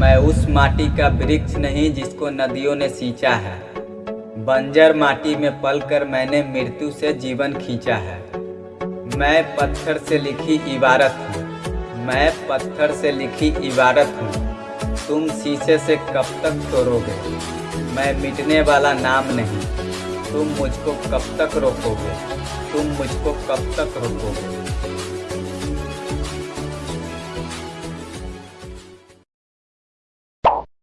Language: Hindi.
मैं उस माटी का वृक्ष नहीं जिसको नदियों ने सींचा है। बंजर माटी में पलकर मैंने मृत्यु से जीवन खींचा है। मैं पत्थर से लिखी इबारत हूँ। मैं पत्थर से लिखी इबारत हूँ। तुम शीशे से कब तक तोड़ोगे? मैं मिटने वाला नाम नहीं। तुम मुझको कब तक रोकोगे? तुम मुझको कब तक रोकोगे?